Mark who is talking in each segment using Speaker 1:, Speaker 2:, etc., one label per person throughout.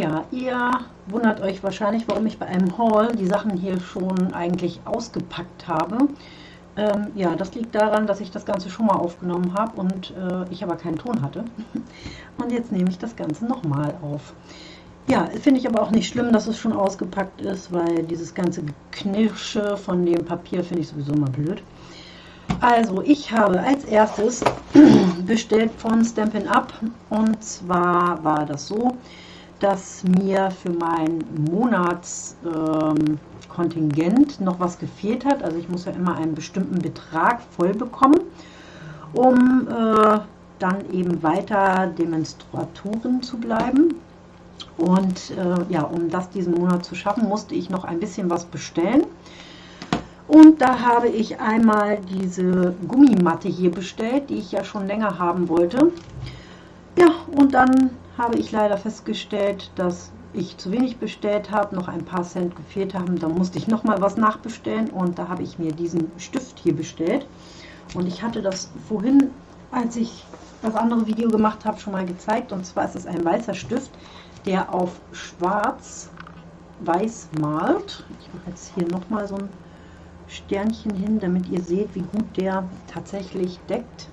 Speaker 1: Ja, ihr wundert euch wahrscheinlich, warum ich bei einem Haul die Sachen hier schon eigentlich ausgepackt habe. Ähm, ja, das liegt daran, dass ich das Ganze schon mal aufgenommen habe und äh, ich aber keinen Ton hatte. Und jetzt nehme ich das Ganze nochmal auf. Ja, finde ich aber auch nicht schlimm, dass es schon ausgepackt ist, weil dieses ganze Knirsche von dem Papier finde ich sowieso mal blöd. Also, ich habe als erstes bestellt von Stampin' Up und zwar war das so, dass mir für mein Monatskontingent ähm, noch was gefehlt hat. Also ich muss ja immer einen bestimmten Betrag voll bekommen, um äh, dann eben weiter Demonstratoren zu bleiben. Und äh, ja, um das diesen Monat zu schaffen, musste ich noch ein bisschen was bestellen. Und da habe ich einmal diese Gummimatte hier bestellt, die ich ja schon länger haben wollte. Ja, und dann habe ich leider festgestellt, dass ich zu wenig bestellt habe, noch ein paar Cent gefehlt haben. Da musste ich noch mal was nachbestellen und da habe ich mir diesen Stift hier bestellt. Und ich hatte das vorhin, als ich das andere Video gemacht habe, schon mal gezeigt. Und zwar ist es ein weißer Stift, der auf schwarz-weiß malt. Ich mache jetzt hier noch mal so ein Sternchen hin, damit ihr seht, wie gut der tatsächlich deckt.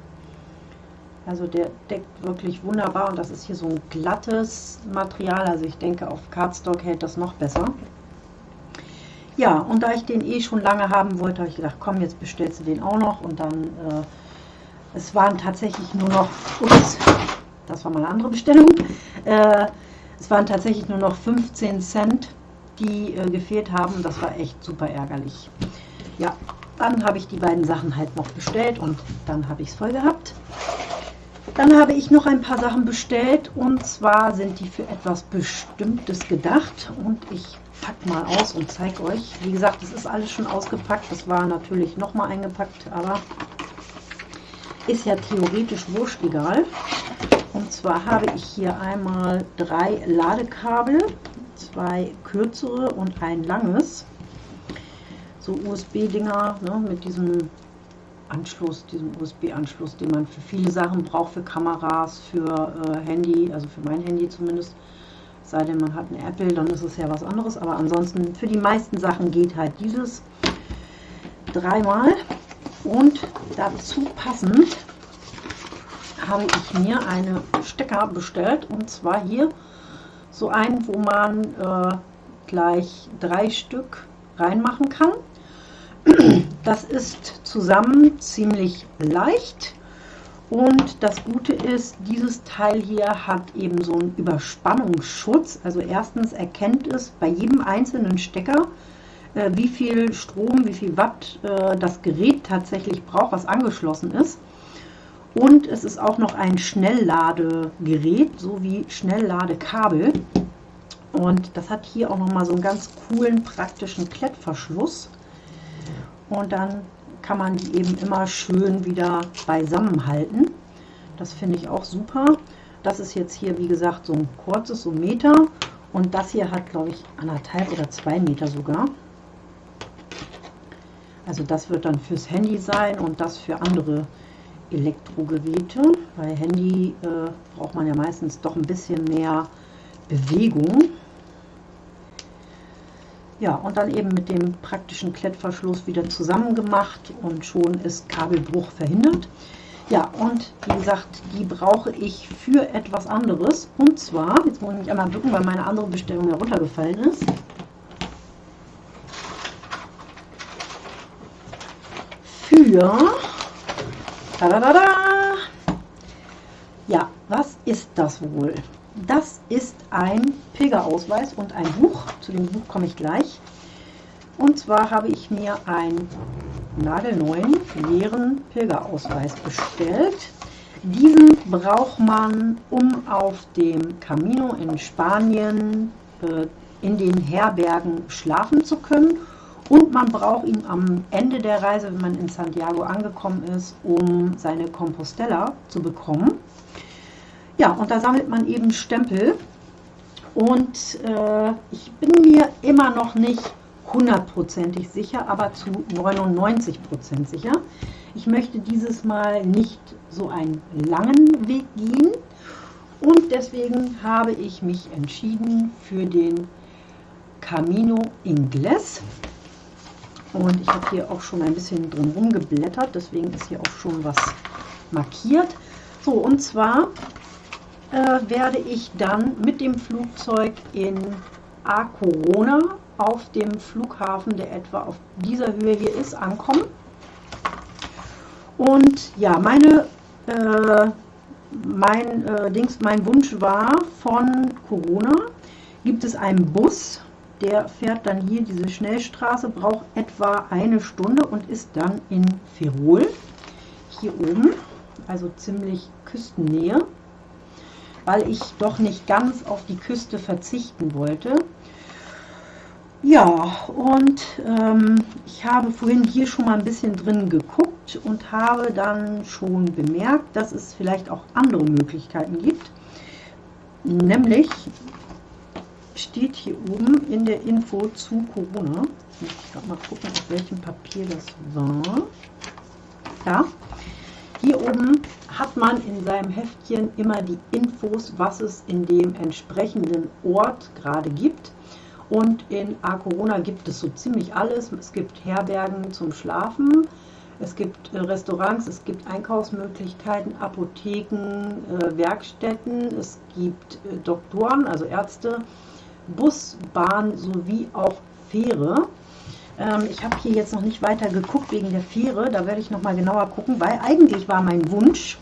Speaker 1: Also der deckt wirklich wunderbar und das ist hier so ein glattes Material. Also ich denke, auf Cardstock hält das noch besser. Ja, und da ich den eh schon lange haben wollte, habe ich gedacht, komm, jetzt bestellst du den auch noch. Und dann, äh, es waren tatsächlich nur noch, ups, das war mal eine andere Bestellung, äh, es waren tatsächlich nur noch 15 Cent, die äh, gefehlt haben. Das war echt super ärgerlich. Ja, dann habe ich die beiden Sachen halt noch bestellt und dann habe ich es voll gehabt. Dann habe ich noch ein paar Sachen bestellt und zwar sind die für etwas Bestimmtes gedacht und ich packe mal aus und zeige euch. Wie gesagt, es ist alles schon ausgepackt. Das war natürlich noch mal eingepackt, aber ist ja theoretisch wurscht egal. Und zwar habe ich hier einmal drei Ladekabel, zwei kürzere und ein langes. So USB-Dinger ne, mit diesem Anschluss, diesem USB-Anschluss, den man für viele Sachen braucht, für Kameras, für äh, Handy, also für mein Handy zumindest. Sei denn, man hat ein Apple, dann ist es ja was anderes. Aber ansonsten für die meisten Sachen geht halt dieses dreimal. Und dazu passend habe ich mir eine Stecker bestellt. Und zwar hier so einen, wo man äh, gleich drei Stück reinmachen kann. Das ist zusammen ziemlich leicht und das Gute ist, dieses Teil hier hat eben so einen Überspannungsschutz. Also erstens erkennt es bei jedem einzelnen Stecker, äh, wie viel Strom, wie viel Watt äh, das Gerät tatsächlich braucht, was angeschlossen ist. Und es ist auch noch ein Schnellladegerät sowie Schnellladekabel. Und das hat hier auch noch mal so einen ganz coolen praktischen Klettverschluss und dann kann man die eben immer schön wieder beisammen halten. Das finde ich auch super. Das ist jetzt hier, wie gesagt, so ein kurzes, so ein Meter. Und das hier hat, glaube ich, anderthalb oder zwei Meter sogar. Also das wird dann fürs Handy sein und das für andere Elektrogeräte. Bei Handy äh, braucht man ja meistens doch ein bisschen mehr Bewegung. Ja, und dann eben mit dem praktischen Klettverschluss wieder zusammen gemacht und schon ist Kabelbruch verhindert. Ja, und wie gesagt, die brauche ich für etwas anderes. Und zwar, jetzt muss ich mich einmal bücken, weil meine andere Bestellung heruntergefallen ist. Für... Tadadada, ja, was ist das wohl? Das ist ein Pilgerausweis und ein Buch. Zu dem Buch komme ich gleich. Und zwar habe ich mir einen nagelneuen leeren Pilgerausweis bestellt. Diesen braucht man, um auf dem Camino in Spanien äh, in den Herbergen schlafen zu können. Und man braucht ihn am Ende der Reise, wenn man in Santiago angekommen ist, um seine Compostella zu bekommen. Ja, und da sammelt man eben Stempel. Und äh, ich bin mir immer noch nicht hundertprozentig sicher, aber zu 99 Prozent sicher. Ich möchte dieses Mal nicht so einen langen Weg gehen Und deswegen habe ich mich entschieden für den Camino Ingles. Und ich habe hier auch schon ein bisschen drumherum geblättert, deswegen ist hier auch schon was markiert. So, und zwar äh, werde ich dann mit dem Flugzeug in A Corona auf dem Flughafen, der etwa auf dieser Höhe hier ist, ankommen. Und ja, meine, äh, mein, äh, Dings, mein Wunsch war von Corona, gibt es einen Bus, der fährt dann hier diese Schnellstraße, braucht etwa eine Stunde und ist dann in Ferrol, hier oben, also ziemlich Küstennähe, weil ich doch nicht ganz auf die Küste verzichten wollte. Ja, und ähm, ich habe vorhin hier schon mal ein bisschen drin geguckt und habe dann schon bemerkt, dass es vielleicht auch andere Möglichkeiten gibt. Nämlich steht hier oben in der Info zu Corona. Ich muss mal gucken, auf welchem Papier das war. Ja, hier oben hat man in seinem Heftchen immer die Infos, was es in dem entsprechenden Ort gerade gibt. Und in A Corona gibt es so ziemlich alles. Es gibt Herbergen zum Schlafen, es gibt äh, Restaurants, es gibt Einkaufsmöglichkeiten, Apotheken, äh, Werkstätten, es gibt äh, Doktoren, also Ärzte, Bus, Bahn sowie auch Fähre. Ähm, ich habe hier jetzt noch nicht weiter geguckt wegen der Fähre, da werde ich noch mal genauer gucken, weil eigentlich war mein Wunsch,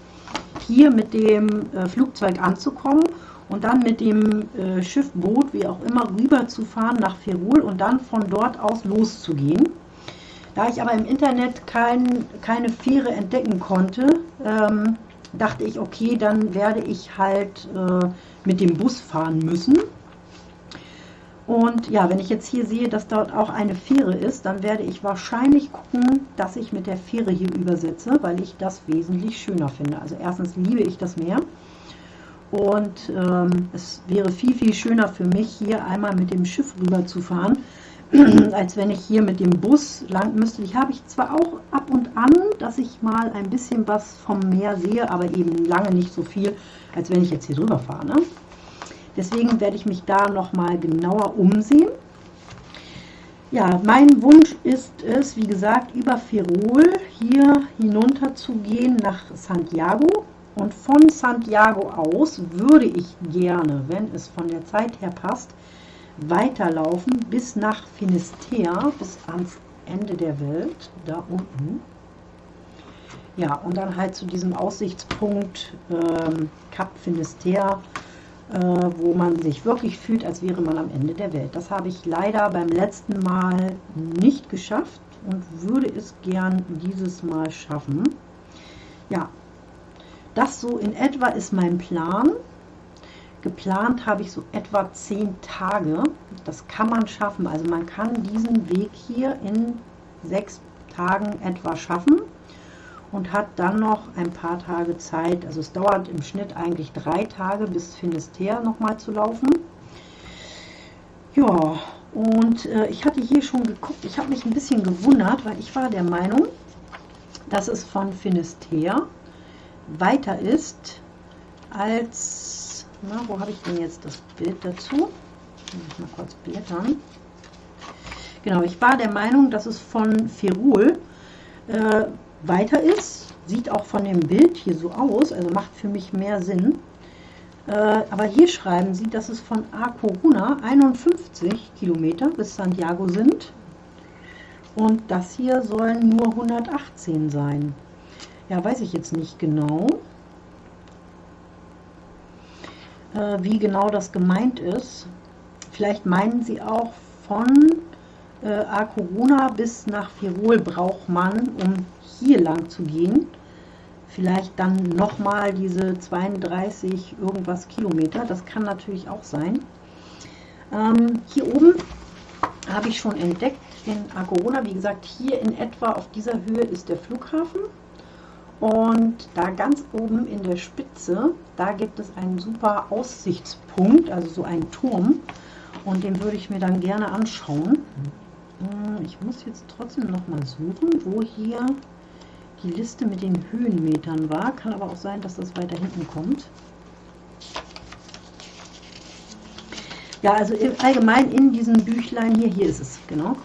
Speaker 1: hier mit dem Flugzeug anzukommen und dann mit dem äh, Schiff, Boot, wie auch immer, rüber zu fahren nach Ferrol und dann von dort aus loszugehen. Da ich aber im Internet kein, keine Fähre entdecken konnte, ähm, dachte ich, okay, dann werde ich halt äh, mit dem Bus fahren müssen. Und ja, wenn ich jetzt hier sehe, dass dort auch eine Fähre ist, dann werde ich wahrscheinlich gucken, dass ich mit der Fähre hier übersetze, weil ich das wesentlich schöner finde. Also erstens liebe ich das Meer und ähm, es wäre viel, viel schöner für mich, hier einmal mit dem Schiff rüber zu fahren, als wenn ich hier mit dem Bus lang müsste. Ich habe ich zwar auch ab und an, dass ich mal ein bisschen was vom Meer sehe, aber eben lange nicht so viel, als wenn ich jetzt hier drüber fahre. Ne? Deswegen werde ich mich da nochmal genauer umsehen. Ja, mein Wunsch ist es, wie gesagt, über Ferrol hier hinunter zu gehen nach Santiago und von Santiago aus würde ich gerne, wenn es von der Zeit her passt, weiterlaufen bis nach Finisterre, bis ans Ende der Welt, da unten. Ja, und dann halt zu diesem Aussichtspunkt ähm, Cap Finisterre, wo man sich wirklich fühlt, als wäre man am Ende der Welt. Das habe ich leider beim letzten Mal nicht geschafft und würde es gern dieses Mal schaffen. Ja, das so in etwa ist mein Plan. Geplant habe ich so etwa zehn Tage. Das kann man schaffen. Also man kann diesen Weg hier in sechs Tagen etwa schaffen und hat dann noch ein paar Tage Zeit. Also es dauert im Schnitt eigentlich drei Tage bis Finisterre nochmal zu laufen. Ja, und äh, ich hatte hier schon geguckt. Ich habe mich ein bisschen gewundert, weil ich war der Meinung, dass es von Finisterre weiter ist als, na, wo habe ich denn jetzt das Bild dazu? Ich mal kurz blättern. Genau, ich war der Meinung, dass es von Ferul äh, weiter ist. Sieht auch von dem Bild hier so aus, also macht für mich mehr Sinn. Äh, aber hier schreiben sie, dass es von A Coruna 51 Kilometer bis Santiago sind. Und das hier sollen nur 118 sein. Ja, weiß ich jetzt nicht genau, äh, wie genau das gemeint ist. Vielleicht meinen sie auch von äh, A Corona bis nach Firol braucht man, um hier lang zu gehen. Vielleicht dann nochmal diese 32 irgendwas Kilometer. Das kann natürlich auch sein. Ähm, hier oben habe ich schon entdeckt in A Corona. Wie gesagt, hier in etwa auf dieser Höhe ist der Flughafen. Und da ganz oben in der Spitze, da gibt es einen super Aussichtspunkt, also so einen Turm. Und den würde ich mir dann gerne anschauen. Hm, ich muss jetzt trotzdem noch mal suchen, wo hier die Liste mit den Höhenmetern war. Kann aber auch sein, dass das weiter hinten kommt. Ja, also allgemein in diesem Büchlein hier, hier ist es, genau.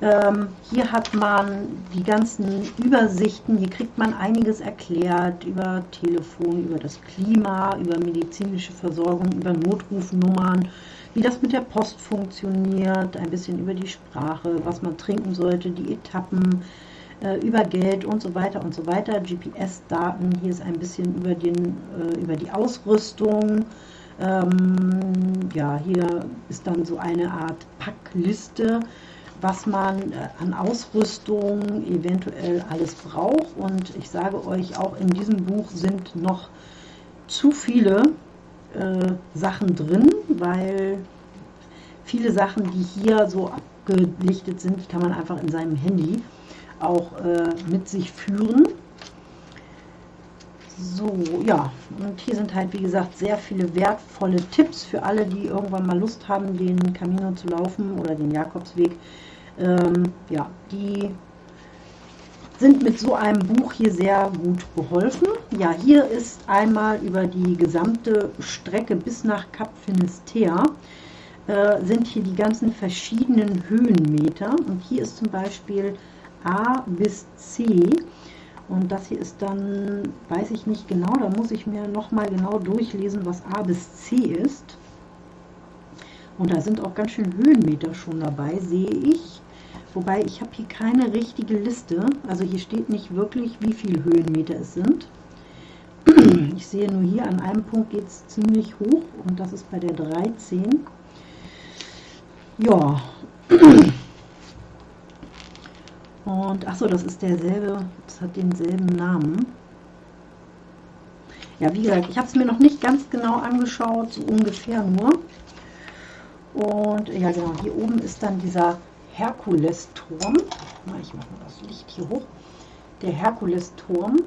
Speaker 1: Ähm, hier hat man die ganzen Übersichten, hier kriegt man einiges erklärt über Telefon, über das Klima, über medizinische Versorgung, über Notrufnummern, wie das mit der Post funktioniert, ein bisschen über die Sprache, was man trinken sollte, die Etappen, über Geld und so weiter und so weiter. GPS-Daten, hier ist ein bisschen über, den, äh, über die Ausrüstung. Ähm, ja, hier ist dann so eine Art Packliste, was man äh, an Ausrüstung eventuell alles braucht. Und ich sage euch, auch in diesem Buch sind noch zu viele äh, Sachen drin, weil viele Sachen, die hier so abgelichtet sind, kann man einfach in seinem Handy auch äh, mit sich führen. So, ja, und hier sind halt, wie gesagt, sehr viele wertvolle Tipps für alle, die irgendwann mal Lust haben, den Camino zu laufen oder den Jakobsweg. Ähm, ja, die sind mit so einem Buch hier sehr gut geholfen. Ja, hier ist einmal über die gesamte Strecke bis nach Kap Finisterre äh, sind hier die ganzen verschiedenen Höhenmeter. Und hier ist zum Beispiel A bis C. Und das hier ist dann, weiß ich nicht genau, da muss ich mir nochmal genau durchlesen, was A bis C ist. Und da sind auch ganz schön Höhenmeter schon dabei, sehe ich. Wobei ich habe hier keine richtige Liste. Also hier steht nicht wirklich, wie viele Höhenmeter es sind. Ich sehe nur hier, an einem Punkt geht es ziemlich hoch und das ist bei der 13. Ja. Und achso, das ist derselbe, das hat denselben Namen. Ja, wie gesagt, ich habe es mir noch nicht ganz genau angeschaut, so ungefähr nur. Und ja, genau, hier oben ist dann dieser Herkulesturm. Ich mache mal das Licht hier hoch. Der Herkulesturm,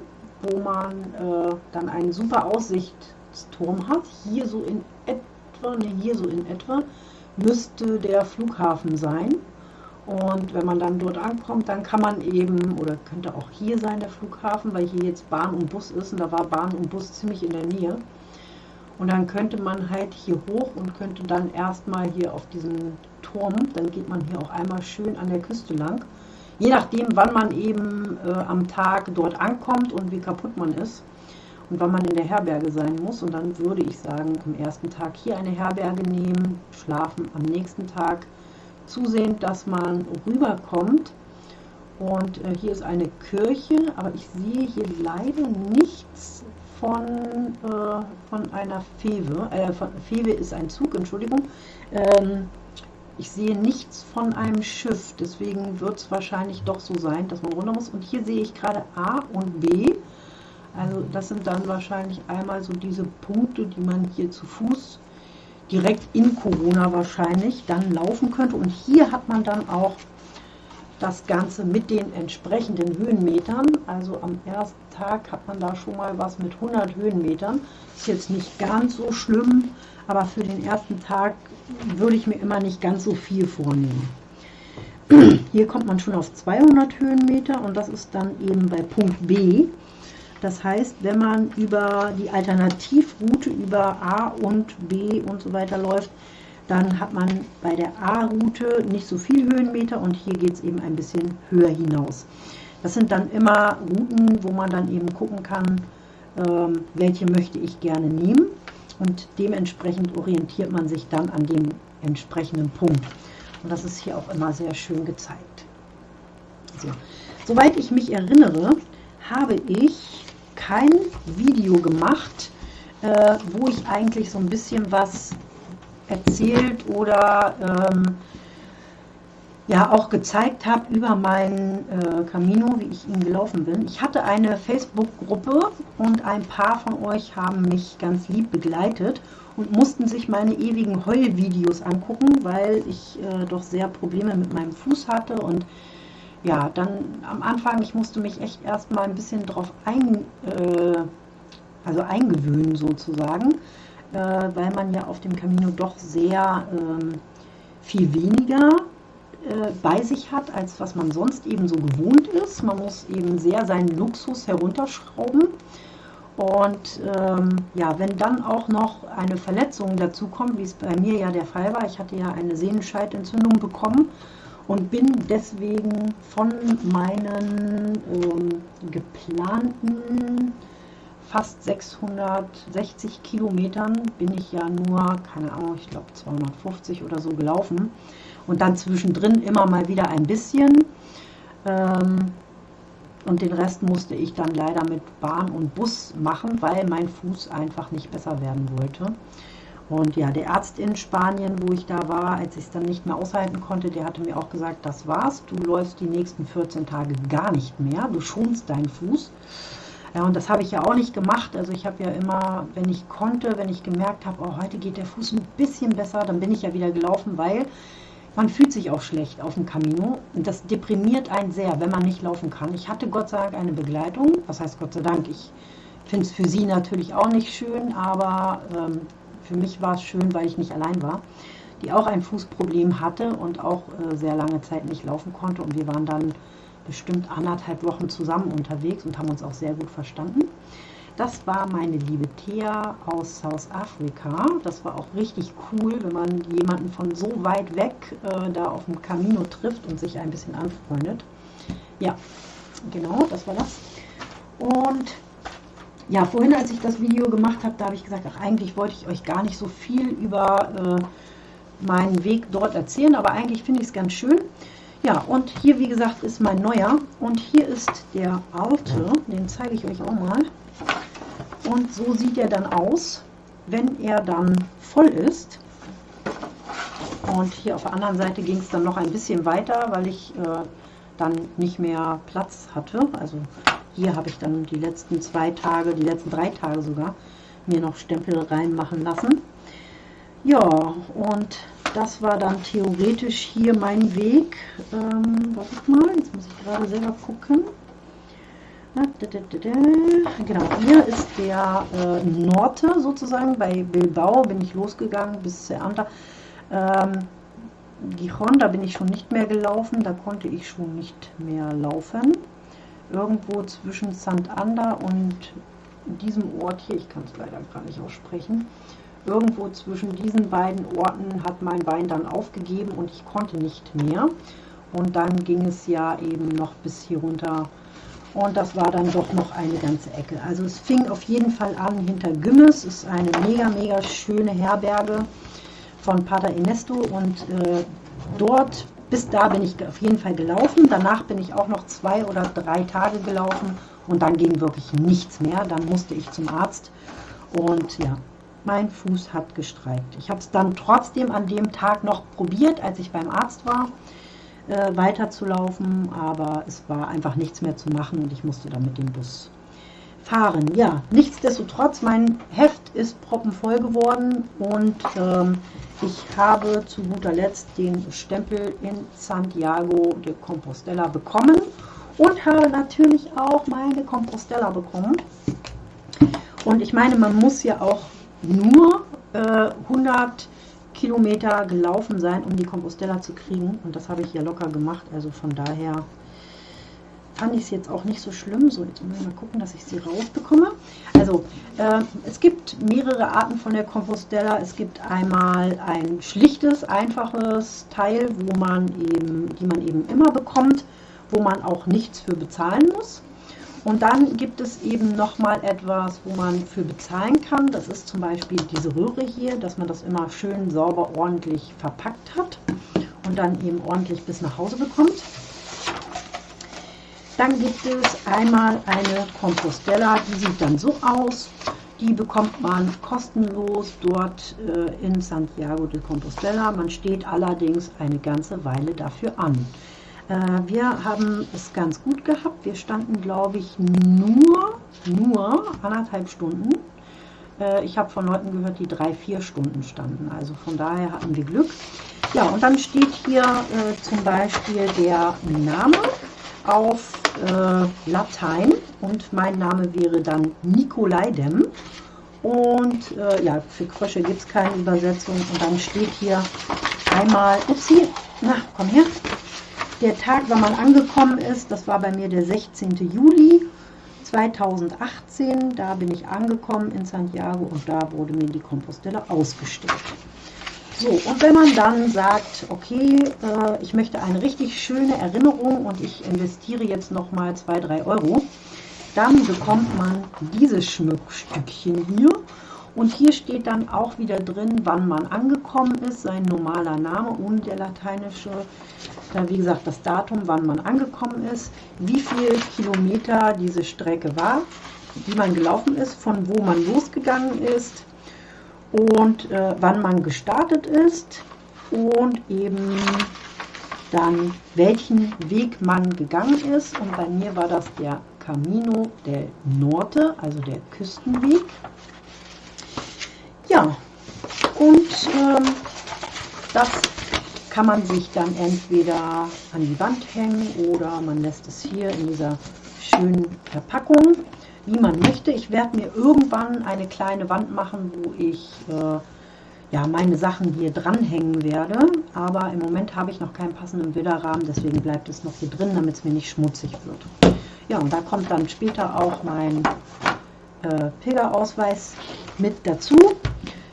Speaker 1: wo man äh, dann einen super Aussichtsturm hat. Hier so in etwa, ne, hier so in etwa, müsste der Flughafen sein. Und wenn man dann dort ankommt, dann kann man eben, oder könnte auch hier sein der Flughafen, weil hier jetzt Bahn und Bus ist und da war Bahn und Bus ziemlich in der Nähe. Und dann könnte man halt hier hoch und könnte dann erstmal hier auf diesen Turm, dann geht man hier auch einmal schön an der Küste lang. Je nachdem, wann man eben äh, am Tag dort ankommt und wie kaputt man ist und wann man in der Herberge sein muss. Und dann würde ich sagen, am ersten Tag hier eine Herberge nehmen, schlafen am nächsten Tag zusehen, dass man rüberkommt. Und äh, hier ist eine Kirche, aber ich sehe hier leider nichts von, äh, von einer Fewe. Äh, von, Fewe ist ein Zug, Entschuldigung. Ähm, ich sehe nichts von einem Schiff, deswegen wird es wahrscheinlich doch so sein, dass man runter muss. Und hier sehe ich gerade A und B. Also das sind dann wahrscheinlich einmal so diese Punkte, die man hier zu Fuß direkt in Corona wahrscheinlich dann laufen könnte. Und hier hat man dann auch das Ganze mit den entsprechenden Höhenmetern. Also am ersten Tag hat man da schon mal was mit 100 Höhenmetern. Ist jetzt nicht ganz so schlimm, aber für den ersten Tag würde ich mir immer nicht ganz so viel vornehmen. Hier kommt man schon auf 200 Höhenmeter und das ist dann eben bei Punkt B. Das heißt, wenn man über die Alternativroute über A und B und so weiter läuft, dann hat man bei der A-Route nicht so viel Höhenmeter und hier geht es eben ein bisschen höher hinaus. Das sind dann immer Routen, wo man dann eben gucken kann, ähm, welche möchte ich gerne nehmen und dementsprechend orientiert man sich dann an dem entsprechenden Punkt. Und das ist hier auch immer sehr schön gezeigt. So. Soweit ich mich erinnere, habe ich kein Video gemacht, äh, wo ich eigentlich so ein bisschen was erzählt oder ähm, ja auch gezeigt habe über meinen äh, Camino, wie ich ihn gelaufen bin. Ich hatte eine Facebook-Gruppe und ein paar von euch haben mich ganz lieb begleitet und mussten sich meine ewigen Heulvideos angucken, weil ich äh, doch sehr Probleme mit meinem Fuß hatte und ja, dann am Anfang, ich musste mich echt erstmal ein bisschen drauf ein, äh, also eingewöhnen sozusagen, äh, weil man ja auf dem Camino doch sehr ähm, viel weniger äh, bei sich hat, als was man sonst eben so gewohnt ist. Man muss eben sehr seinen Luxus herunterschrauben Und ähm, ja, wenn dann auch noch eine Verletzung dazu kommt, wie es bei mir ja der Fall war, ich hatte ja eine Sehnenscheidentzündung bekommen und bin deswegen von meinen ähm, geplanten fast 660 Kilometern bin ich ja nur, keine Ahnung, ich glaube 250 oder so gelaufen und dann zwischendrin immer mal wieder ein bisschen. Ähm, und den Rest musste ich dann leider mit Bahn und Bus machen, weil mein Fuß einfach nicht besser werden wollte. Und ja, der Arzt in Spanien, wo ich da war, als ich es dann nicht mehr aushalten konnte, der hatte mir auch gesagt, das war's, du läufst die nächsten 14 Tage gar nicht mehr, du schonst deinen Fuß. Ja, und das habe ich ja auch nicht gemacht. Also ich habe ja immer, wenn ich konnte, wenn ich gemerkt habe, oh, heute geht der Fuß ein bisschen besser, dann bin ich ja wieder gelaufen, weil man fühlt sich auch schlecht auf dem Camino und das deprimiert einen sehr, wenn man nicht laufen kann. Ich hatte Gott sei Dank eine Begleitung, was heißt Gott sei Dank, ich finde es für sie natürlich auch nicht schön, aber ähm, für mich war es schön, weil ich nicht allein war, die auch ein Fußproblem hatte und auch äh, sehr lange Zeit nicht laufen konnte und wir waren dann bestimmt anderthalb Wochen zusammen unterwegs und haben uns auch sehr gut verstanden. Das war meine liebe Thea aus South Africa. Das war auch richtig cool, wenn man jemanden von so weit weg äh, da auf dem Camino trifft und sich ein bisschen anfreundet. Ja, genau, das war das. Und ja, vorhin, als ich das Video gemacht habe, da habe ich gesagt, ach, eigentlich wollte ich euch gar nicht so viel über äh, meinen Weg dort erzählen, aber eigentlich finde ich es ganz schön. Ja, und hier, wie gesagt, ist mein neuer. Und hier ist der alte, den zeige ich euch auch mal. Und so sieht er dann aus, wenn er dann voll ist. Und hier auf der anderen Seite ging es dann noch ein bisschen weiter, weil ich äh, dann nicht mehr Platz hatte. Also hier habe ich dann die letzten zwei Tage, die letzten drei Tage sogar, mir noch Stempel reinmachen lassen. Ja, und das war dann theoretisch hier mein Weg. Ähm, warte mal, jetzt muss ich gerade selber gucken. Genau, hier ist der äh, Norte sozusagen. Bei Bilbao bin ich losgegangen bis Ceanta. Ähm, Gijon, da bin ich schon nicht mehr gelaufen, da konnte ich schon nicht mehr laufen. Irgendwo zwischen Santander und diesem Ort hier, ich kann es leider gar nicht aussprechen, irgendwo zwischen diesen beiden Orten hat mein Bein dann aufgegeben und ich konnte nicht mehr. Und dann ging es ja eben noch bis hier runter und das war dann doch noch eine ganze Ecke. Also es fing auf jeden Fall an hinter Gümmes, ist eine mega, mega schöne Herberge von Pater Ernesto und äh, dort, bis da bin ich auf jeden Fall gelaufen. Danach bin ich auch noch zwei oder drei Tage gelaufen und dann ging wirklich nichts mehr. Dann musste ich zum Arzt und ja, mein Fuß hat gestreikt. Ich habe es dann trotzdem an dem Tag noch probiert, als ich beim Arzt war äh, weiterzulaufen, aber es war einfach nichts mehr zu machen und ich musste dann mit dem Bus fahren. Ja, nichtsdestotrotz, mein Heft ist proppenvoll geworden und ähm, ich habe zu guter Letzt den Stempel in Santiago de Compostela bekommen und habe natürlich auch meine Compostela bekommen. Und ich meine, man muss ja auch nur äh, 100 Kilometer gelaufen sein, um die Compostella zu kriegen. Und das habe ich ja locker gemacht. Also von daher fand ich es jetzt auch nicht so schlimm. So, jetzt muss ich mal gucken, dass ich sie rausbekomme. Also, äh, es gibt mehrere Arten von der Compostella. Es gibt einmal ein schlichtes, einfaches Teil, wo man eben, die man eben immer bekommt, wo man auch nichts für bezahlen muss. Und dann gibt es eben nochmal etwas, wo man für bezahlen kann. Das ist zum Beispiel diese Röhre hier, dass man das immer schön sauber ordentlich verpackt hat und dann eben ordentlich bis nach Hause bekommt. Dann gibt es einmal eine Compostella, die sieht dann so aus. Die bekommt man kostenlos dort äh, in Santiago de Compostela. Man steht allerdings eine ganze Weile dafür an. Äh, wir haben es ganz gut gehabt. Wir standen, glaube ich, nur, nur anderthalb Stunden. Äh, ich habe von Leuten gehört, die drei, vier Stunden standen. Also von daher hatten wir Glück. Ja, und dann steht hier äh, zum Beispiel der Name auf äh, Latein und mein Name wäre dann Nikolaidem. Und äh, ja, für Frösche gibt es keine Übersetzung. Und dann steht hier einmal, upsie, na, komm her, der Tag, wann man angekommen ist, das war bei mir der 16. Juli 2018, da bin ich angekommen in Santiago und da wurde mir die Compostella ausgestellt. So, und wenn man dann sagt, okay, äh, ich möchte eine richtig schöne Erinnerung und ich investiere jetzt nochmal 2-3 Euro, dann bekommt man dieses Schmuckstückchen hier. Und hier steht dann auch wieder drin, wann man angekommen ist, sein normaler Name und der lateinische, dann wie gesagt das Datum, wann man angekommen ist, wie viel Kilometer diese Strecke war, wie man gelaufen ist, von wo man losgegangen ist, und äh, wann man gestartet ist und eben dann welchen Weg man gegangen ist. Und bei mir war das der Camino del Norte, also der Küstenweg. Ja, und ähm, das kann man sich dann entweder an die Wand hängen oder man lässt es hier in dieser schönen Verpackung wie man möchte. Ich werde mir irgendwann eine kleine Wand machen, wo ich äh, ja, meine Sachen hier dranhängen werde. Aber im Moment habe ich noch keinen passenden Bilderrahmen, deswegen bleibt es noch hier drin, damit es mir nicht schmutzig wird. Ja, und da kommt dann später auch mein äh, Pilgerausweis mit dazu.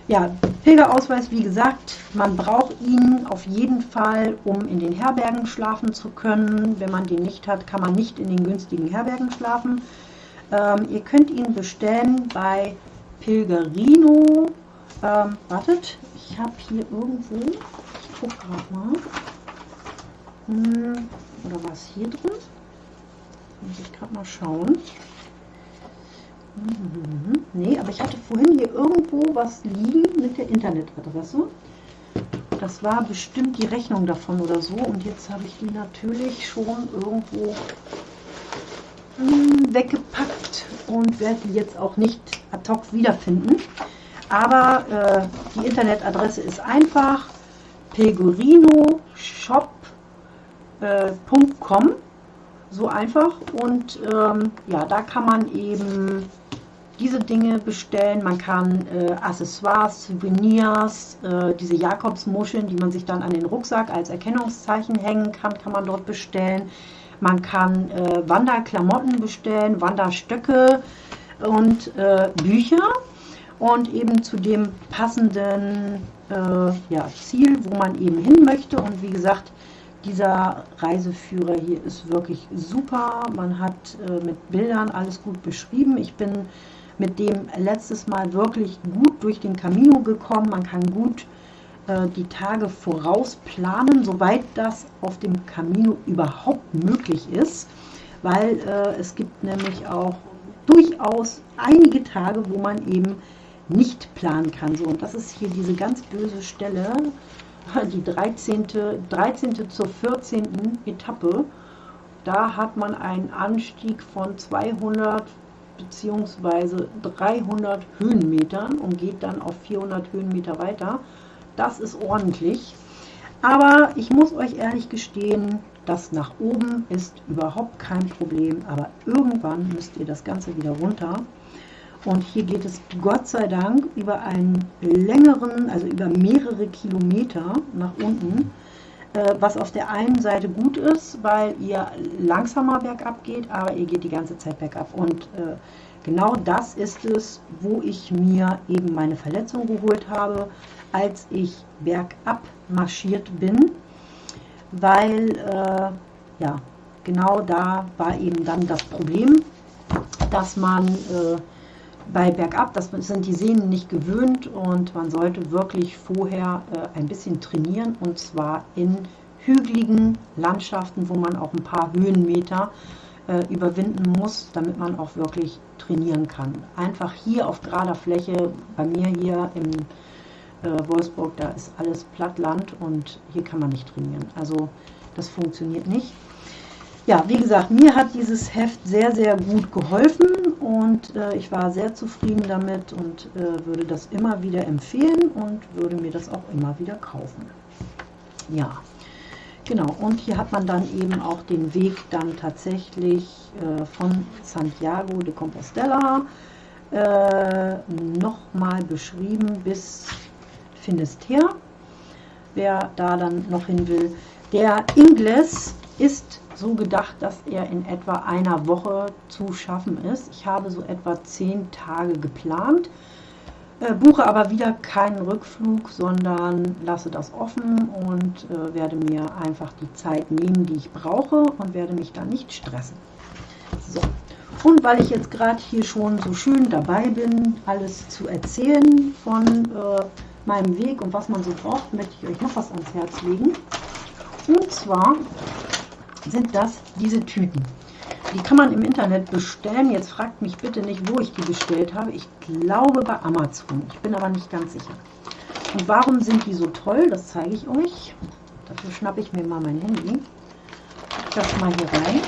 Speaker 1: Ja, Pilgerausweis, wie gesagt, man braucht ihn auf jeden Fall, um in den Herbergen schlafen zu können. Wenn man den nicht hat, kann man nicht in den günstigen Herbergen schlafen. Ähm, ihr könnt ihn bestellen bei Pilgerino. Ähm, wartet, ich habe hier irgendwo, ich gucke gerade mal. Hm, oder was hier drin? Muss ich gerade mal schauen. Mhm. Nee, aber ich hatte vorhin hier irgendwo was liegen mit der Internetadresse. Das war bestimmt die Rechnung davon oder so. Und jetzt habe ich die natürlich schon irgendwo weggepackt und werde die jetzt auch nicht ad hoc wiederfinden. Aber äh, die Internetadresse ist einfach pegorinoshop.com. Äh, so einfach. Und ähm, ja, da kann man eben diese Dinge bestellen. Man kann äh, Accessoires, Souvenirs, äh, diese Jakobsmuscheln, die man sich dann an den Rucksack als Erkennungszeichen hängen kann, kann man dort bestellen. Man kann äh, Wanderklamotten bestellen, Wanderstöcke und äh, Bücher und eben zu dem passenden äh, ja, Ziel, wo man eben hin möchte. Und wie gesagt, dieser Reiseführer hier ist wirklich super. Man hat äh, mit Bildern alles gut beschrieben. Ich bin mit dem letztes Mal wirklich gut durch den Camino gekommen. Man kann gut die Tage vorausplanen, soweit das auf dem Camino überhaupt möglich ist, weil äh, es gibt nämlich auch durchaus einige Tage, wo man eben nicht planen kann. So, und das ist hier diese ganz böse Stelle, die 13. 13. zur 14. Etappe. Da hat man einen Anstieg von 200 bzw. 300 Höhenmetern und geht dann auf 400 Höhenmeter weiter. Das ist ordentlich. Aber ich muss euch ehrlich gestehen, das nach oben ist überhaupt kein Problem. Aber irgendwann müsst ihr das Ganze wieder runter. Und hier geht es Gott sei Dank über einen längeren, also über mehrere Kilometer nach unten. Äh, was auf der einen Seite gut ist, weil ihr langsamer bergab geht, aber ihr geht die ganze Zeit bergab. Und äh, genau das ist es, wo ich mir eben meine Verletzung geholt habe als ich bergab marschiert bin, weil äh, ja, genau da war eben dann das Problem, dass man äh, bei bergab, das sind die Sehnen nicht gewöhnt und man sollte wirklich vorher äh, ein bisschen trainieren und zwar in hügeligen Landschaften, wo man auch ein paar Höhenmeter äh, überwinden muss, damit man auch wirklich trainieren kann. Einfach hier auf gerader Fläche, bei mir hier im äh, Wolfsburg, da ist alles Plattland und hier kann man nicht trainieren. Also das funktioniert nicht. Ja, wie gesagt, mir hat dieses Heft sehr, sehr gut geholfen und äh, ich war sehr zufrieden damit und äh, würde das immer wieder empfehlen und würde mir das auch immer wieder kaufen. Ja, genau. Und hier hat man dann eben auch den Weg dann tatsächlich äh, von Santiago de Compostela äh, nochmal beschrieben bis Finisterre, wer da dann noch hin will. Der Ingles ist so gedacht, dass er in etwa einer Woche zu schaffen ist. Ich habe so etwa zehn Tage geplant, äh, buche aber wieder keinen Rückflug, sondern lasse das offen und äh, werde mir einfach die Zeit nehmen, die ich brauche und werde mich dann nicht stressen. So. Und weil ich jetzt gerade hier schon so schön dabei bin, alles zu erzählen von äh, meinem Weg und was man so braucht, möchte ich euch noch was ans Herz legen. Und zwar sind das diese Tüten. Die kann man im Internet bestellen. Jetzt fragt mich bitte nicht, wo ich die bestellt habe. Ich glaube bei Amazon. Ich bin aber nicht ganz sicher. Und warum sind die so toll? Das zeige ich euch. Dafür schnappe ich mir mal mein Handy. Das mal hier rein.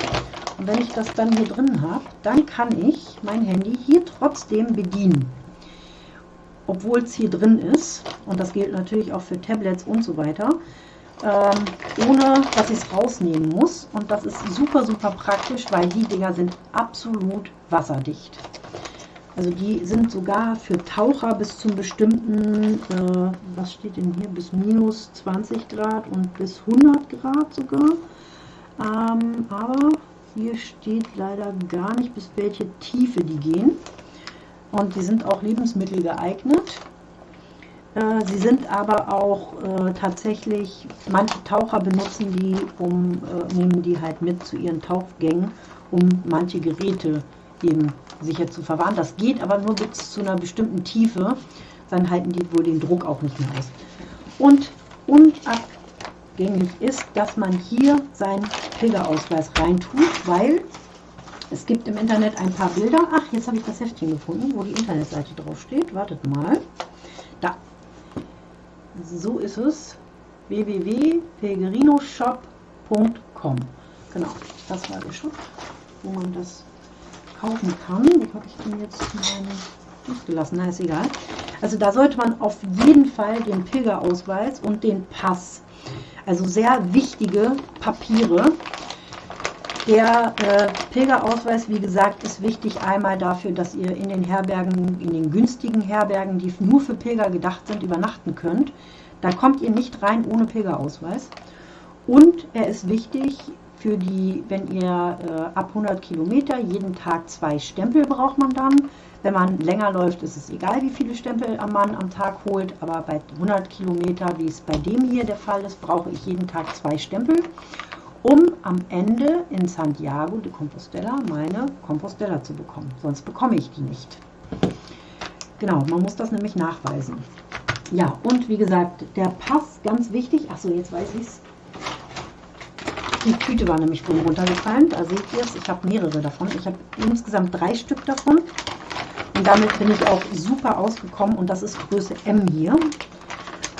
Speaker 1: Und wenn ich das dann hier drin habe, dann kann ich mein Handy hier trotzdem bedienen. Obwohl es hier drin ist. Und das gilt natürlich auch für Tablets und so weiter ähm, ohne dass ich es rausnehmen muss. Und das ist super, super praktisch, weil die Dinger sind absolut wasserdicht. Also die sind sogar für Taucher bis zum bestimmten, äh, was steht denn hier, bis minus 20 Grad und bis 100 Grad sogar. Ähm, aber hier steht leider gar nicht, bis welche Tiefe die gehen. Und die sind auch Lebensmittel geeignet. Äh, sie sind aber auch äh, tatsächlich, manche Taucher benutzen die, um, äh, nehmen die halt mit zu ihren Tauchgängen, um manche Geräte eben sicher zu verwahren. Das geht aber nur bis zu einer bestimmten Tiefe, dann halten die wohl den Druck auch nicht mehr aus. Und unabgängig ist, dass man hier seinen Pilgerausweis reintut, weil es gibt im Internet ein paar Bilder. Ach, jetzt habe ich das Heftchen gefunden, wo die Internetseite drauf steht. Wartet mal. Da, so ist es. www.pellegrinoshop.com Genau, das war der Shop, wo man das kaufen kann. Wo habe ich denn jetzt meinen gelassen? Na, ist egal. Also da sollte man auf jeden Fall den Pilgerausweis und den Pass, also sehr wichtige Papiere. Der äh, Pilgerausweis, wie gesagt, ist wichtig einmal dafür, dass ihr in den Herbergen, in den günstigen Herbergen, die nur für Pilger gedacht sind, übernachten könnt. Da kommt ihr nicht rein ohne Pilgerausweis. Und er ist wichtig für die, wenn ihr äh, ab 100 Kilometer jeden Tag zwei Stempel braucht man dann. Wenn man länger läuft, ist es egal, wie viele Stempel man am Tag holt. Aber bei 100 Kilometer, wie es bei dem hier der Fall ist, brauche ich jeden Tag zwei Stempel um am Ende in Santiago de Compostela meine Compostela zu bekommen. Sonst bekomme ich die nicht. Genau, man muss das nämlich nachweisen. Ja, und wie gesagt, der Pass, ganz wichtig. Achso, jetzt weiß ich es. Die Tüte war nämlich vorhin runtergefallen. Da seht ihr es. Ich habe mehrere davon. Ich habe insgesamt drei Stück davon. Und damit bin ich auch super ausgekommen. Und das ist Größe M hier.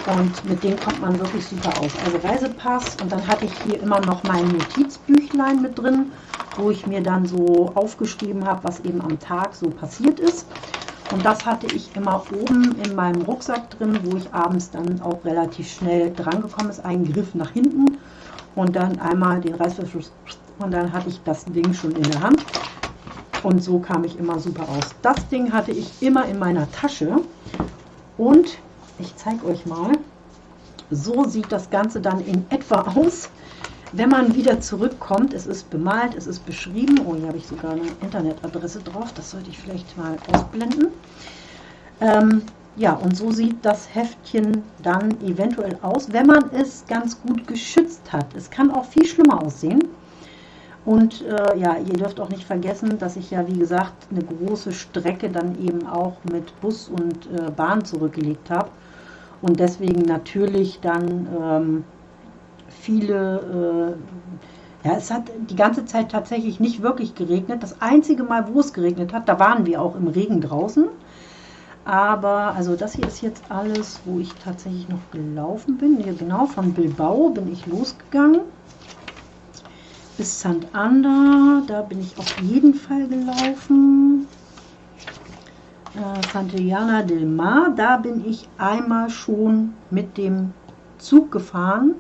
Speaker 1: Und mit dem kommt man wirklich super aus. Also Reisepass und dann hatte ich hier immer noch mein Notizbüchlein mit drin, wo ich mir dann so aufgeschrieben habe, was eben am Tag so passiert ist. Und das hatte ich immer oben in meinem Rucksack drin, wo ich abends dann auch relativ schnell dran gekommen ist. Ein Griff nach hinten und dann einmal den Reißverschluss und dann hatte ich das Ding schon in der Hand. Und so kam ich immer super aus. Das Ding hatte ich immer in meiner Tasche und ich zeige euch mal. So sieht das Ganze dann in etwa aus, wenn man wieder zurückkommt. Es ist bemalt, es ist beschrieben. Oh, hier habe ich sogar eine Internetadresse drauf. Das sollte ich vielleicht mal ausblenden. Ähm, ja, und so sieht das Heftchen dann eventuell aus, wenn man es ganz gut geschützt hat. Es kann auch viel schlimmer aussehen. Und äh, ja, ihr dürft auch nicht vergessen, dass ich ja, wie gesagt, eine große Strecke dann eben auch mit Bus und äh, Bahn zurückgelegt habe und deswegen natürlich dann ähm, viele, äh, ja, es hat die ganze Zeit tatsächlich nicht wirklich geregnet. Das einzige Mal, wo es geregnet hat, da waren wir auch im Regen draußen. Aber, also das hier ist jetzt alles, wo ich tatsächlich noch gelaufen bin. Hier genau, von Bilbao bin ich losgegangen. Bis St. Ander, da bin ich auf jeden Fall gelaufen äh, Santillana del Mar. Da bin ich einmal schon mit dem Zug gefahren,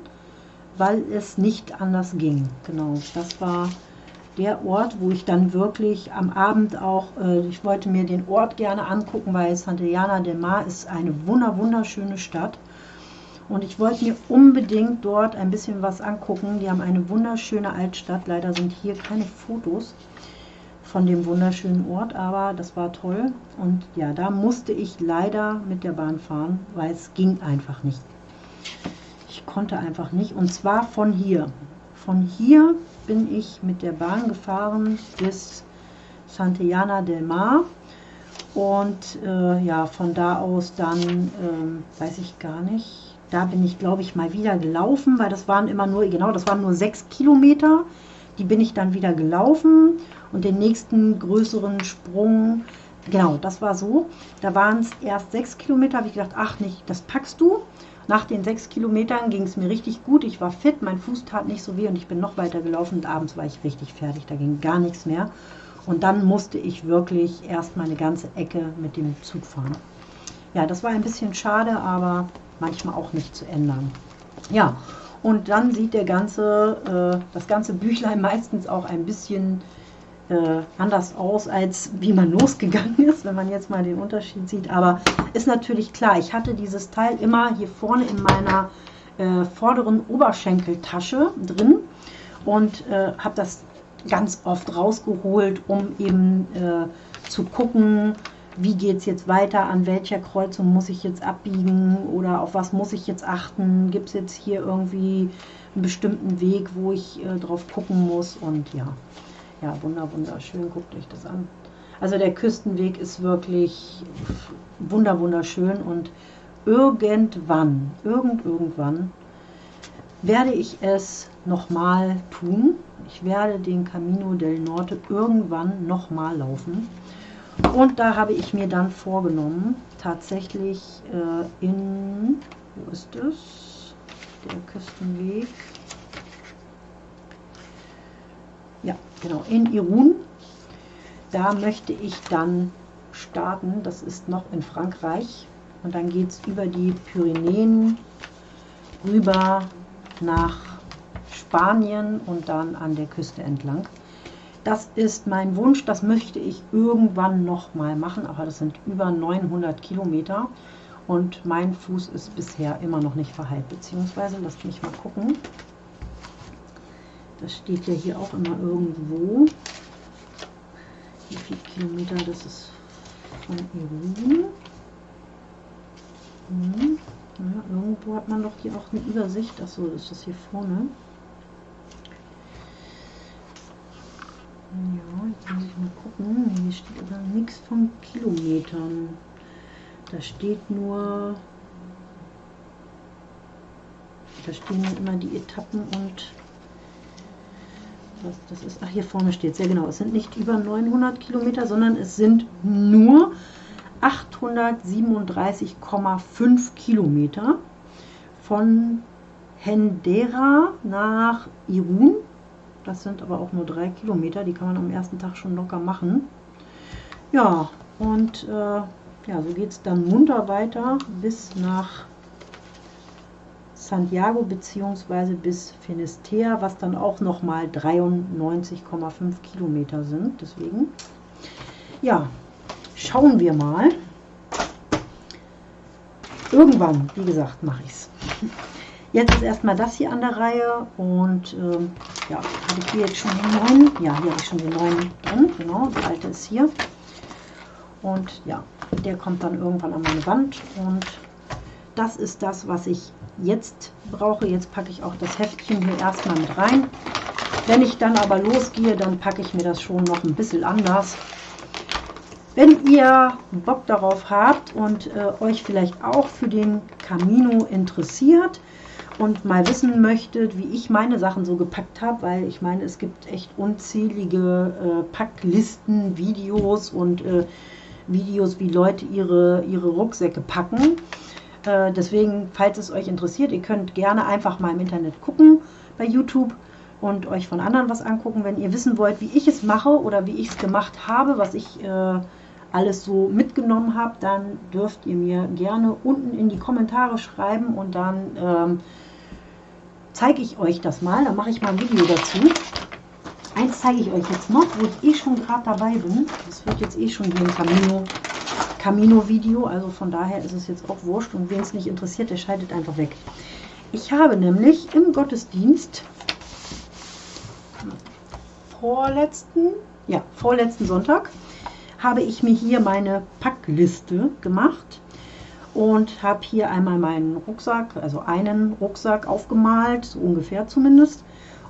Speaker 1: weil es nicht anders ging. Genau, das war der Ort, wo ich dann wirklich am Abend auch, äh, ich wollte mir den Ort gerne angucken, weil Santillana del Mar ist eine wunder wunderschöne Stadt. Und ich wollte mir unbedingt dort ein bisschen was angucken. Die haben eine wunderschöne Altstadt. Leider sind hier keine Fotos von dem wunderschönen Ort, aber das war toll. Und ja, da musste ich leider mit der Bahn fahren, weil es ging einfach nicht. Ich konnte einfach nicht. Und zwar von hier. Von hier bin ich mit der Bahn gefahren bis Santillana del Mar. Und äh, ja, von da aus dann, äh, weiß ich gar nicht, da bin ich, glaube ich, mal wieder gelaufen, weil das waren immer nur, genau, das waren nur sechs Kilometer. Die bin ich dann wieder gelaufen und den nächsten größeren Sprung, genau, das war so. Da waren es erst sechs Kilometer, habe ich gedacht, ach nicht, das packst du. Nach den sechs Kilometern ging es mir richtig gut. Ich war fit, mein Fuß tat nicht so weh und ich bin noch weiter gelaufen und abends war ich richtig fertig. Da ging gar nichts mehr. Und dann musste ich wirklich erst mal eine ganze Ecke mit dem Zug fahren. Ja, das war ein bisschen schade, aber manchmal auch nicht zu ändern. Ja, und dann sieht der ganze, äh, das ganze Büchlein meistens auch ein bisschen äh, anders aus, als wie man losgegangen ist, wenn man jetzt mal den Unterschied sieht. Aber ist natürlich klar, ich hatte dieses Teil immer hier vorne in meiner äh, vorderen Oberschenkeltasche drin und äh, habe das ganz oft rausgeholt, um eben äh, zu gucken, wie geht es jetzt weiter, an welcher Kreuzung muss ich jetzt abbiegen oder auf was muss ich jetzt achten, gibt es jetzt hier irgendwie einen bestimmten Weg, wo ich äh, drauf gucken muss und ja, ja, wunder, wunderschön, guckt euch das an. Also der Küstenweg ist wirklich wunder, wunderschön und irgendwann, irgend, irgendwann werde ich es nochmal tun. Ich werde den Camino del Norte irgendwann nochmal laufen. Und da habe ich mir dann vorgenommen, tatsächlich äh, in, wo ist es? Der Küstenweg. Ja, genau, in Irun. Da möchte ich dann starten. Das ist noch in Frankreich. Und dann geht es über die Pyrenäen rüber nach Spanien und dann an der Küste entlang. Das ist mein Wunsch, das möchte ich irgendwann noch mal machen, aber das sind über 900 Kilometer und mein Fuß ist bisher immer noch nicht verheilt, beziehungsweise, lasst mich mal gucken, das steht ja hier auch immer irgendwo, wie viele Kilometer das ist von Irun. Hm. Ja, irgendwo hat man doch hier auch eine Übersicht. Achso, ist das hier vorne. Ja, jetzt muss ich mal gucken. Hier steht aber nichts von Kilometern. Da steht nur. Da stehen immer die Etappen und was das ist. Ach, hier vorne steht. Ja, genau. Es sind nicht über 900 Kilometer, sondern es sind nur 837,5 Kilometer von Hendera nach Irun. Das sind aber auch nur drei Kilometer, die kann man am ersten Tag schon locker machen. Ja, und äh, ja, so geht es dann munter weiter bis nach Santiago bzw. bis Finisterre, was dann auch nochmal 93,5 Kilometer sind. Deswegen, ja, schauen wir mal. Irgendwann, wie gesagt, mache ich es. Jetzt ist erstmal das hier an der Reihe und ähm, ja, habe ich hier jetzt schon den neuen. Ja, hier habe ich schon den neuen drin, genau, der alte ist hier. Und ja, der kommt dann irgendwann an meine Wand und das ist das, was ich jetzt brauche. Jetzt packe ich auch das Heftchen hier erstmal mit rein. Wenn ich dann aber losgehe, dann packe ich mir das schon noch ein bisschen anders. Wenn ihr Bock darauf habt und äh, euch vielleicht auch für den Camino interessiert und mal wissen möchtet, wie ich meine Sachen so gepackt habe, weil ich meine, es gibt echt unzählige äh, Packlisten, Videos und äh, Videos, wie Leute ihre, ihre Rucksäcke packen. Äh, deswegen, falls es euch interessiert, ihr könnt gerne einfach mal im Internet gucken bei YouTube und euch von anderen was angucken. Wenn ihr wissen wollt, wie ich es mache oder wie ich es gemacht habe, was ich äh, alles so mitgenommen habe, dann dürft ihr mir gerne unten in die Kommentare schreiben und dann ähm, zeige ich euch das mal. Dann mache ich mal ein Video dazu. Eins zeige ich euch jetzt noch, wo ich eh schon gerade dabei bin. Das wird jetzt eh schon hier im Camino Camino-Video, also von daher ist es jetzt auch wurscht und wen es nicht interessiert, der schaltet einfach weg. Ich habe nämlich im Gottesdienst vorletzten, ja, vorletzten Sonntag habe ich mir hier meine Packliste gemacht und habe hier einmal meinen Rucksack, also einen Rucksack aufgemalt, so ungefähr zumindest,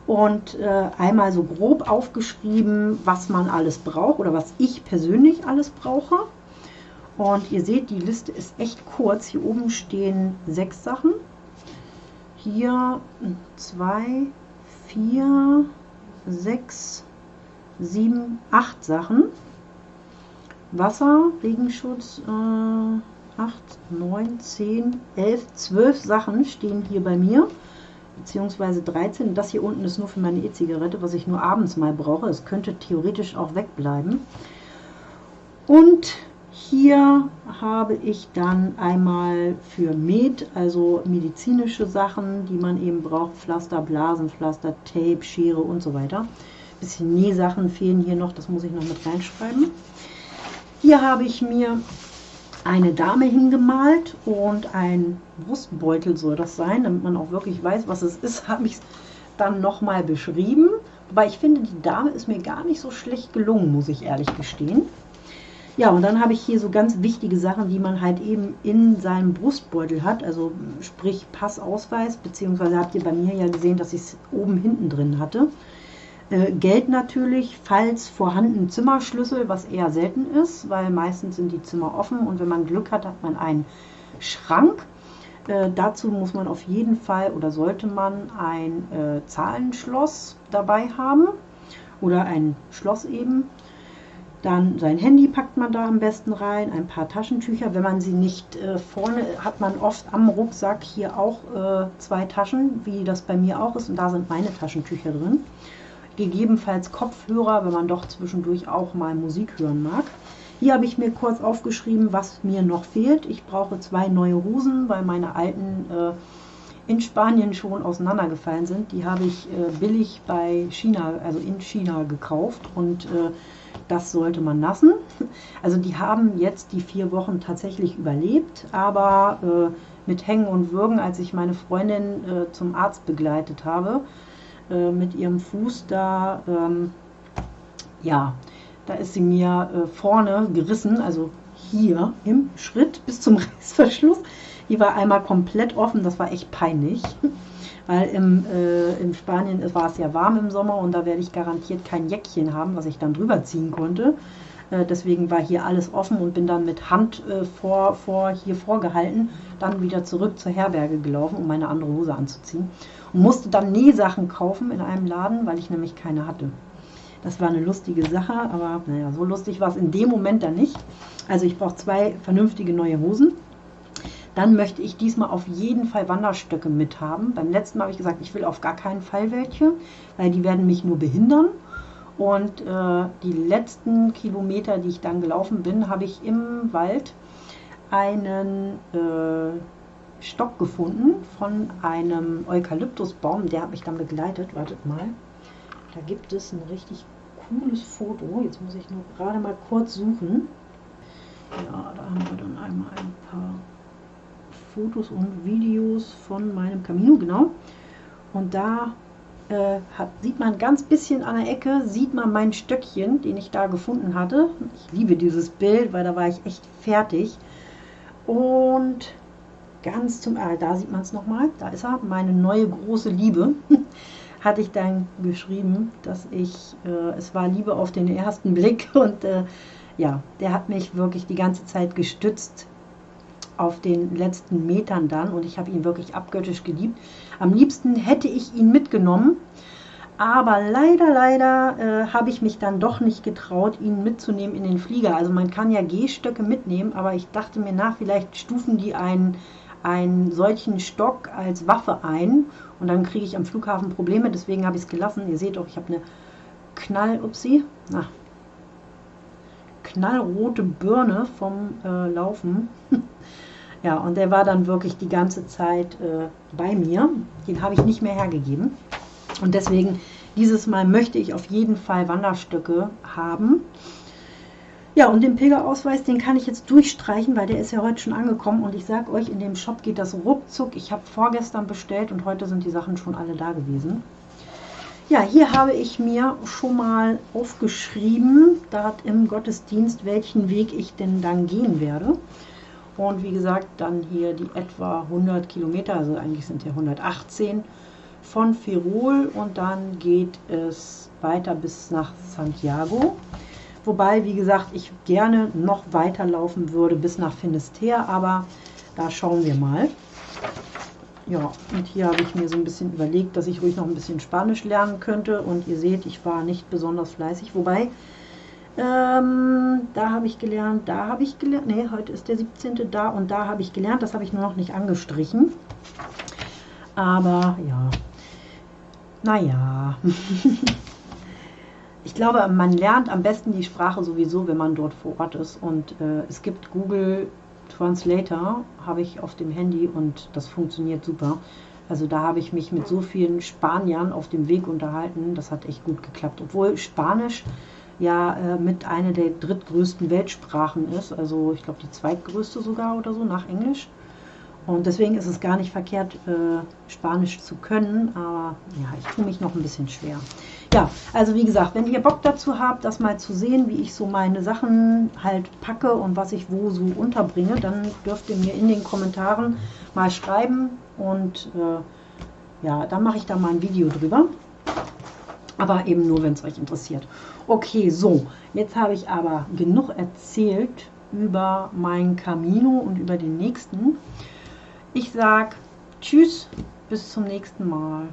Speaker 1: und äh, einmal so grob aufgeschrieben, was man alles braucht oder was ich persönlich alles brauche. Und ihr seht, die Liste ist echt kurz. Hier oben stehen sechs Sachen. Hier zwei, vier, sechs, sieben, acht Sachen. Wasser, Regenschutz, äh, 8, 9, 10, 11, 12 Sachen stehen hier bei mir, beziehungsweise 13. Das hier unten ist nur für meine E-Zigarette, was ich nur abends mal brauche. Es könnte theoretisch auch wegbleiben. Und hier habe ich dann einmal für Med, also medizinische Sachen, die man eben braucht, Pflaster, Blasenpflaster, Tape, Schere und so weiter. Ein bisschen Nähsachen fehlen hier noch, das muss ich noch mit reinschreiben. Hier habe ich mir eine Dame hingemalt und ein Brustbeutel soll das sein, damit man auch wirklich weiß, was es ist, habe ich es dann nochmal beschrieben. Wobei ich finde, die Dame ist mir gar nicht so schlecht gelungen, muss ich ehrlich gestehen. Ja, und dann habe ich hier so ganz wichtige Sachen, die man halt eben in seinem Brustbeutel hat, also sprich Passausweis, beziehungsweise habt ihr bei mir ja gesehen, dass ich es oben hinten drin hatte. Äh, Geld natürlich, falls vorhanden Zimmerschlüssel, was eher selten ist, weil meistens sind die Zimmer offen und wenn man Glück hat, hat man einen Schrank. Äh, dazu muss man auf jeden Fall oder sollte man ein äh, Zahlenschloss dabei haben oder ein Schloss eben. Dann sein Handy packt man da am besten rein, ein paar Taschentücher. Wenn man sie nicht äh, vorne, hat man oft am Rucksack hier auch äh, zwei Taschen, wie das bei mir auch ist. Und da sind meine Taschentücher drin. Gegebenenfalls Kopfhörer, wenn man doch zwischendurch auch mal Musik hören mag. Hier habe ich mir kurz aufgeschrieben, was mir noch fehlt. Ich brauche zwei neue Hosen, weil meine alten äh, in Spanien schon auseinandergefallen sind. Die habe ich äh, billig bei China, also in China gekauft und äh, das sollte man lassen. Also die haben jetzt die vier Wochen tatsächlich überlebt, aber äh, mit Hängen und Würgen, als ich meine Freundin äh, zum Arzt begleitet habe, äh, mit ihrem Fuß da, ähm, ja, da ist sie mir äh, vorne gerissen, also hier im Schritt bis zum Reißverschluss. Die war einmal komplett offen, das war echt peinlich weil im, äh, in Spanien war es ja warm im Sommer und da werde ich garantiert kein Jäckchen haben, was ich dann drüber ziehen konnte. Äh, deswegen war hier alles offen und bin dann mit Hand äh, vor, vor, hier vorgehalten, dann wieder zurück zur Herberge gelaufen, um meine andere Hose anzuziehen. Und musste dann Nähsachen kaufen in einem Laden, weil ich nämlich keine hatte. Das war eine lustige Sache, aber naja, so lustig war es in dem Moment dann nicht. Also ich brauche zwei vernünftige neue Hosen dann möchte ich diesmal auf jeden Fall Wanderstöcke mit haben. Beim letzten Mal habe ich gesagt, ich will auf gar keinen Fall welche, weil die werden mich nur behindern. Und äh, die letzten Kilometer, die ich dann gelaufen bin, habe ich im Wald einen äh, Stock gefunden von einem Eukalyptusbaum. Der hat mich dann begleitet. Wartet mal. Da gibt es ein richtig cooles Foto. Jetzt muss ich nur gerade mal kurz suchen. Ja, da haben wir dann einmal ein paar Fotos und Videos von meinem Camino, genau. Und da äh, hat, sieht man ganz bisschen an der Ecke, sieht man mein Stöckchen, den ich da gefunden hatte. Ich liebe dieses Bild, weil da war ich echt fertig. Und ganz zum, ah, da sieht man es nochmal, da ist er, meine neue große Liebe. hatte ich dann geschrieben, dass ich, äh, es war Liebe auf den ersten Blick und äh, ja, der hat mich wirklich die ganze Zeit gestützt auf den letzten Metern dann und ich habe ihn wirklich abgöttisch geliebt. Am liebsten hätte ich ihn mitgenommen, aber leider, leider äh, habe ich mich dann doch nicht getraut, ihn mitzunehmen in den Flieger. Also man kann ja Gehstöcke mitnehmen, aber ich dachte mir nach, vielleicht stufen die einen, einen solchen Stock als Waffe ein und dann kriege ich am Flughafen Probleme, deswegen habe ich es gelassen. Ihr seht auch, ich habe eine Knall, upsie, na, knallrote Birne vom äh, Laufen. Ja, und der war dann wirklich die ganze Zeit äh, bei mir. Den habe ich nicht mehr hergegeben. Und deswegen, dieses Mal möchte ich auf jeden Fall Wanderstöcke haben. Ja, und den Pilgerausweis, den kann ich jetzt durchstreichen, weil der ist ja heute schon angekommen. Und ich sage euch, in dem Shop geht das ruckzuck. Ich habe vorgestern bestellt und heute sind die Sachen schon alle da gewesen. Ja, hier habe ich mir schon mal aufgeschrieben, dort im Gottesdienst, welchen Weg ich denn dann gehen werde. Und wie gesagt, dann hier die etwa 100 Kilometer, also eigentlich sind ja 118 von Firol und dann geht es weiter bis nach Santiago. Wobei, wie gesagt, ich gerne noch weiterlaufen würde bis nach Finisterre, aber da schauen wir mal. Ja, und hier habe ich mir so ein bisschen überlegt, dass ich ruhig noch ein bisschen Spanisch lernen könnte. Und ihr seht, ich war nicht besonders fleißig. Wobei, ähm, da habe ich gelernt, da habe ich gelernt, nee, heute ist der 17. da und da habe ich gelernt. Das habe ich nur noch nicht angestrichen. Aber ja, naja. ich glaube, man lernt am besten die Sprache sowieso, wenn man dort vor Ort ist. Und äh, es gibt Google Translator, habe ich auf dem Handy und das funktioniert super. Also da habe ich mich mit so vielen Spaniern auf dem Weg unterhalten. Das hat echt gut geklappt. Obwohl Spanisch ja äh, mit einer der drittgrößten Weltsprachen ist. Also ich glaube die zweitgrößte sogar oder so nach Englisch. Und deswegen ist es gar nicht verkehrt, äh, Spanisch zu können. Aber ja, ich tue mich noch ein bisschen schwer. Ja, also wie gesagt, wenn ihr Bock dazu habt, das mal zu sehen, wie ich so meine Sachen halt packe und was ich wo so unterbringe, dann dürft ihr mir in den Kommentaren mal schreiben und äh, ja, dann mache ich da mal ein Video drüber. Aber eben nur, wenn es euch interessiert. Okay, so, jetzt habe ich aber genug erzählt über mein Camino und über den nächsten. Ich sage Tschüss, bis zum nächsten Mal.